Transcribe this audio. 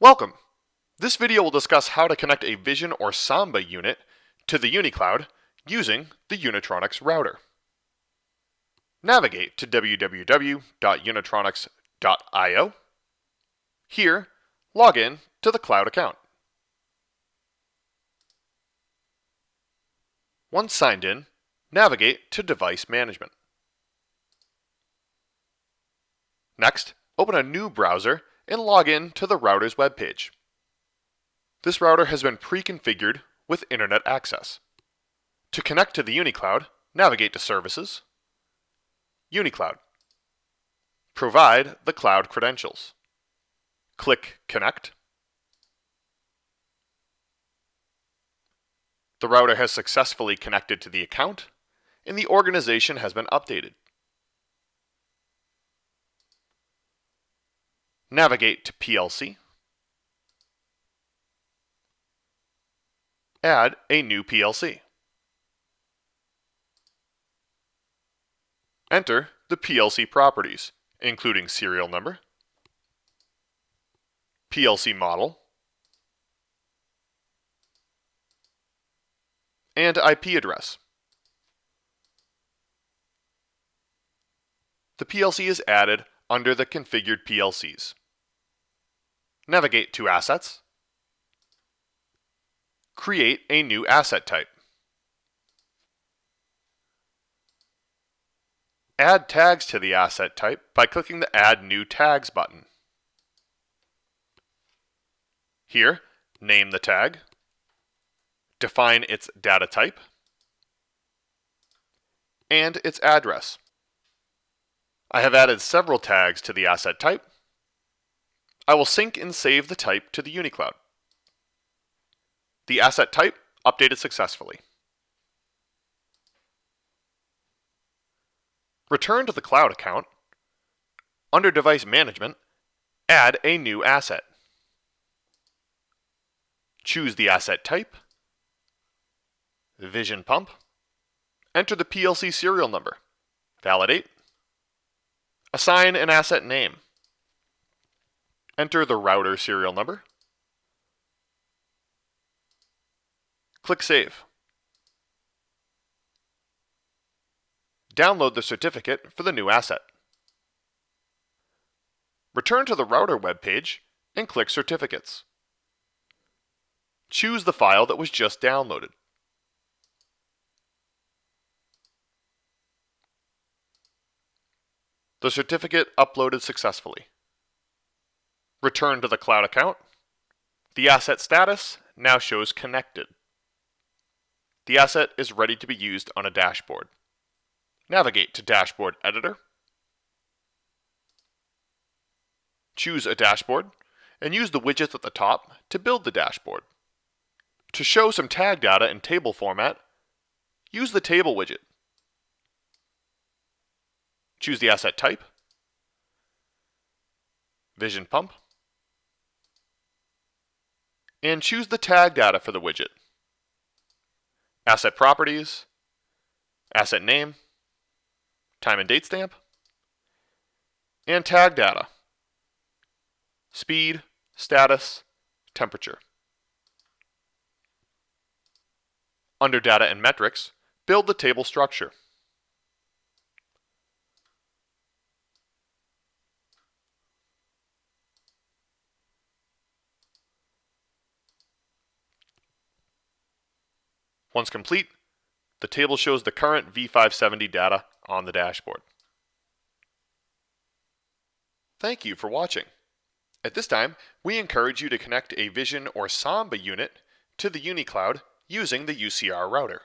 Welcome! This video will discuss how to connect a Vision or Samba unit to the UniCloud using the Unitronics router. Navigate to www.unitronics.io. Here, log in to the cloud account. Once signed in, navigate to Device Management. Next, open a new browser and log in to the router's webpage. This router has been pre-configured with internet access. To connect to the UniCloud, navigate to Services, UniCloud. Provide the cloud credentials. Click Connect. The router has successfully connected to the account, and the organization has been updated. Navigate to PLC. Add a new PLC. Enter the PLC properties, including serial number, PLC model, and IP address. The PLC is added under the configured PLCs. Navigate to Assets. Create a new asset type. Add tags to the asset type by clicking the Add New Tags button. Here, name the tag, define its data type, and its address. I have added several tags to the asset type. I will sync and save the type to the UniCloud. The asset type updated successfully. Return to the cloud account. Under Device Management, add a new asset. Choose the asset type, Vision Pump, enter the PLC serial number, validate, Assign an asset name. Enter the router serial number. Click Save. Download the certificate for the new asset. Return to the router web page and click Certificates. Choose the file that was just downloaded. The certificate uploaded successfully. Return to the cloud account. The asset status now shows connected. The asset is ready to be used on a dashboard. Navigate to Dashboard Editor. Choose a dashboard and use the widgets at the top to build the dashboard. To show some tag data in table format, use the Table widget. Choose the asset type, Vision Pump, and choose the tag data for the widget. Asset properties, asset name, time and date stamp, and tag data, speed, status, temperature. Under Data and Metrics, build the table structure. Once complete, the table shows the current V570 data on the dashboard. Thank you for watching. At this time, we encourage you to connect a Vision or Samba unit to the UniCloud using the UCR router.